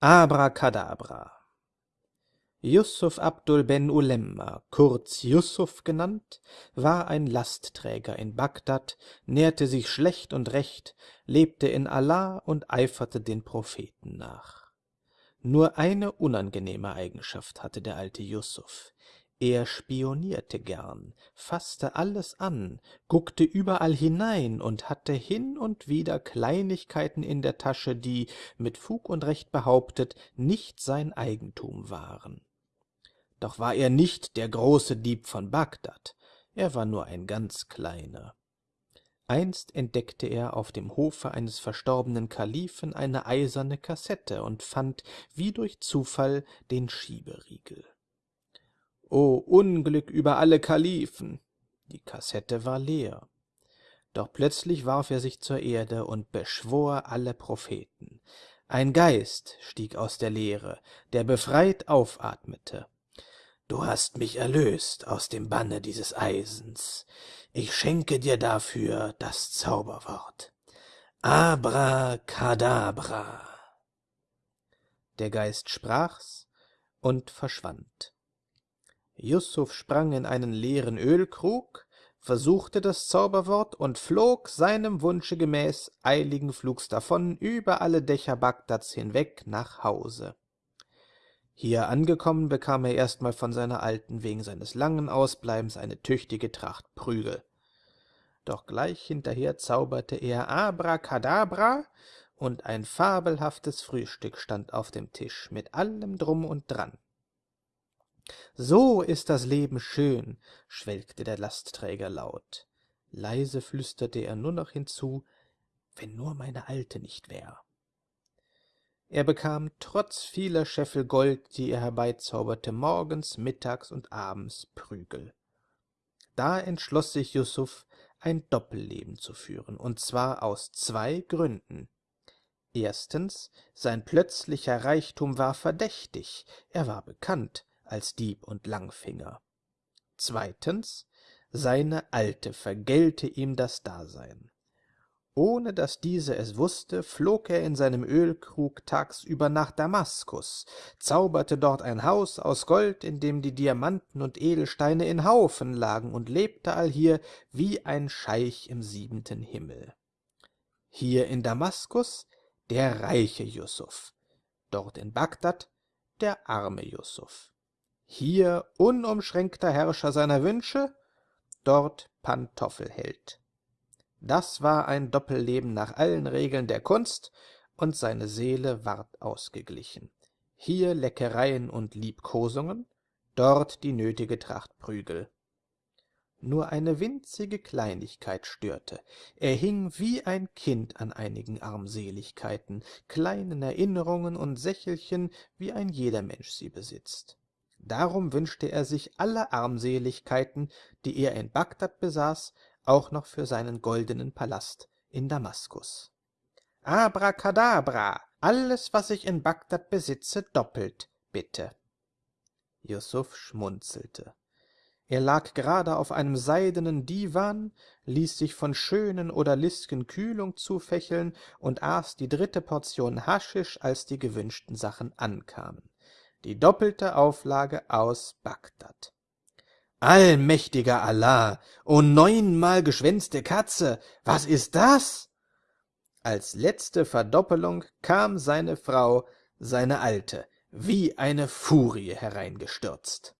Abracadabra Yusuf Abdul Ben Ulemma, kurz Yusuf genannt, war ein Lastträger in Bagdad, nährte sich schlecht und recht, lebte in Allah und eiferte den Propheten nach. Nur eine unangenehme Eigenschaft hatte der alte Yusuf, er spionierte gern, fasste alles an, guckte überall hinein und hatte hin und wieder Kleinigkeiten in der Tasche, die, mit Fug und Recht behauptet, nicht sein Eigentum waren. Doch war er nicht der große Dieb von Bagdad, er war nur ein ganz kleiner. Einst entdeckte er auf dem Hofe eines verstorbenen Kalifen eine eiserne Kassette und fand wie durch Zufall den Schieberiegel. O Unglück über alle Kalifen! Die Kassette war leer. Doch plötzlich warf er sich zur Erde und beschwor alle Propheten. Ein Geist stieg aus der Leere, der befreit aufatmete. Du hast mich erlöst aus dem Banne dieses Eisens. Ich schenke dir dafür das Zauberwort. Abracadabra. Der Geist sprach's und verschwand. Yusuf sprang in einen leeren Ölkrug, versuchte das Zauberwort und flog seinem Wunsche gemäß eiligen Flugs davon über alle Dächer Bagdads hinweg nach Hause. Hier angekommen, bekam er erstmal von seiner Alten wegen seines langen Ausbleibens eine tüchtige Tracht Prügel. Doch gleich hinterher zauberte er Abracadabra, und ein fabelhaftes Frühstück stand auf dem Tisch mit allem drum und dran. So ist das Leben schön, schwelgte der Lastträger laut. Leise flüsterte er nur noch hinzu, wenn nur meine Alte nicht wär. Er bekam trotz vieler Scheffel Gold, die er herbeizauberte, morgens, mittags und abends Prügel. Da entschloss sich Yusuf, ein Doppelleben zu führen, und zwar aus zwei Gründen. Erstens, sein plötzlicher Reichtum war verdächtig, er war bekannt, als Dieb und Langfinger. Zweitens, seine Alte vergällte ihm das Dasein. Ohne dass diese es wusste, flog er in seinem Ölkrug tagsüber nach Damaskus, zauberte dort ein Haus aus Gold, in dem die Diamanten und Edelsteine in Haufen lagen, und lebte allhier wie ein Scheich im siebenten Himmel. Hier in Damaskus der reiche Yusuf, dort in Bagdad der arme Yusuf hier unumschränkter Herrscher seiner Wünsche, dort Pantoffelheld. Das war ein Doppelleben nach allen Regeln der Kunst, und seine Seele ward ausgeglichen. Hier Leckereien und Liebkosungen, dort die nötige Tracht Prügel. Nur eine winzige Kleinigkeit störte. Er hing wie ein Kind an einigen Armseligkeiten, kleinen Erinnerungen und Sächelchen, wie ein jeder Mensch sie besitzt. Darum wünschte er sich alle Armseligkeiten, die er in Bagdad besaß, auch noch für seinen goldenen Palast in Damaskus. Abracadabra, alles, was ich in Bagdad besitze, doppelt, bitte. Yusuf schmunzelte. Er lag gerade auf einem seidenen Divan, ließ sich von schönen odalisken Kühlung zufächeln und aß die dritte Portion Haschisch, als die gewünschten Sachen ankamen die doppelte Auflage aus Bagdad. Allmächtiger Allah, o neunmal geschwänzte Katze, was ist das? Als letzte Verdoppelung kam seine Frau, seine Alte, wie eine Furie hereingestürzt.